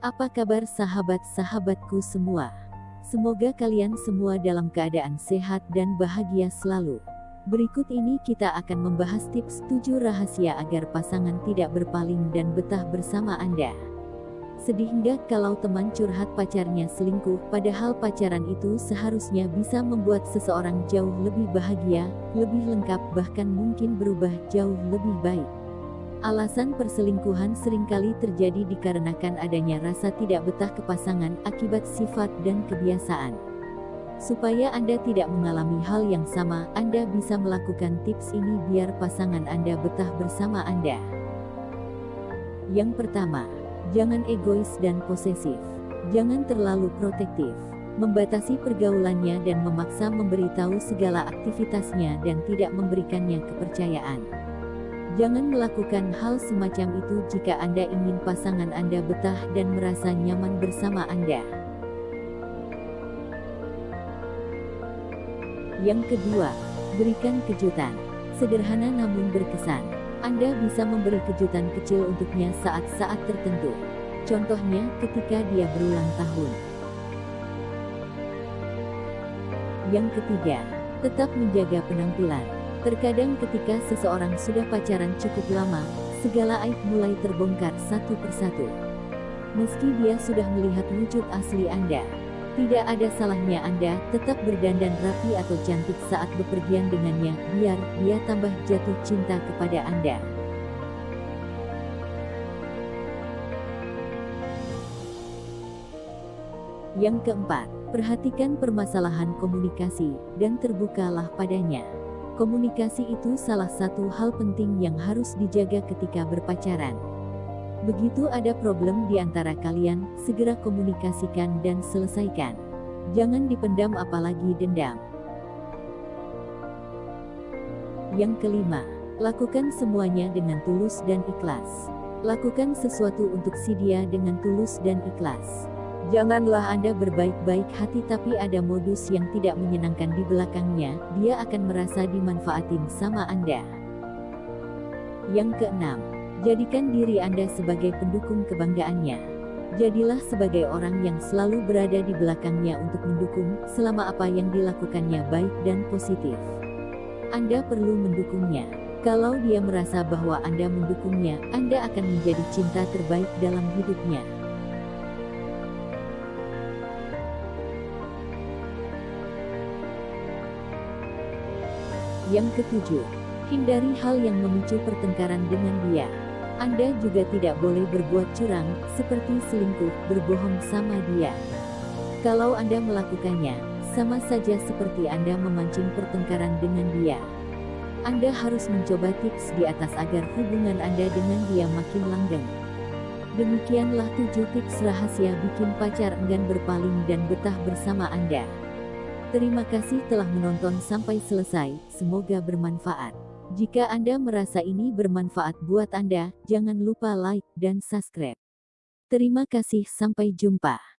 Apa kabar sahabat-sahabatku semua? Semoga kalian semua dalam keadaan sehat dan bahagia selalu. Berikut ini kita akan membahas tips 7 rahasia agar pasangan tidak berpaling dan betah bersama Anda. Sedih kalau teman curhat pacarnya selingkuh, padahal pacaran itu seharusnya bisa membuat seseorang jauh lebih bahagia, lebih lengkap, bahkan mungkin berubah jauh lebih baik. Alasan perselingkuhan sering kali terjadi dikarenakan adanya rasa tidak betah ke pasangan akibat sifat dan kebiasaan. Supaya Anda tidak mengalami hal yang sama, Anda bisa melakukan tips ini biar pasangan Anda betah bersama Anda. Yang pertama, jangan egois dan posesif. Jangan terlalu protektif. Membatasi pergaulannya dan memaksa memberitahu segala aktivitasnya dan tidak memberikannya kepercayaan. Jangan melakukan hal semacam itu jika Anda ingin pasangan Anda betah dan merasa nyaman bersama Anda. Yang kedua, berikan kejutan. Sederhana namun berkesan. Anda bisa memberi kejutan kecil untuknya saat-saat tertentu. Contohnya ketika dia berulang tahun. Yang ketiga, tetap menjaga penampilan. Terkadang ketika seseorang sudah pacaran cukup lama, segala aib mulai terbongkar satu persatu. Meski dia sudah melihat wujud asli Anda, tidak ada salahnya Anda tetap berdandan rapi atau cantik saat bepergian dengannya, biar dia tambah jatuh cinta kepada Anda. Yang keempat, perhatikan permasalahan komunikasi, dan terbukalah padanya. Komunikasi itu salah satu hal penting yang harus dijaga ketika berpacaran. Begitu ada problem di antara kalian, segera komunikasikan dan selesaikan. Jangan dipendam apalagi dendam. Yang kelima, lakukan semuanya dengan tulus dan ikhlas. Lakukan sesuatu untuk si dia dengan tulus dan ikhlas. Janganlah Anda berbaik-baik hati tapi ada modus yang tidak menyenangkan di belakangnya, dia akan merasa dimanfaatin sama Anda. Yang keenam, jadikan diri Anda sebagai pendukung kebanggaannya. Jadilah sebagai orang yang selalu berada di belakangnya untuk mendukung, selama apa yang dilakukannya baik dan positif. Anda perlu mendukungnya. Kalau dia merasa bahwa Anda mendukungnya, Anda akan menjadi cinta terbaik dalam hidupnya. Yang ketujuh, hindari hal yang memicu pertengkaran dengan dia. Anda juga tidak boleh berbuat curang, seperti selingkuh, berbohong sama dia. Kalau Anda melakukannya, sama saja seperti Anda memancing pertengkaran dengan dia. Anda harus mencoba tips di atas agar hubungan Anda dengan dia makin langgeng. Demikianlah tujuh tips rahasia bikin pacar enggan berpaling dan betah bersama Anda. Terima kasih telah menonton sampai selesai, semoga bermanfaat. Jika Anda merasa ini bermanfaat buat Anda, jangan lupa like dan subscribe. Terima kasih sampai jumpa.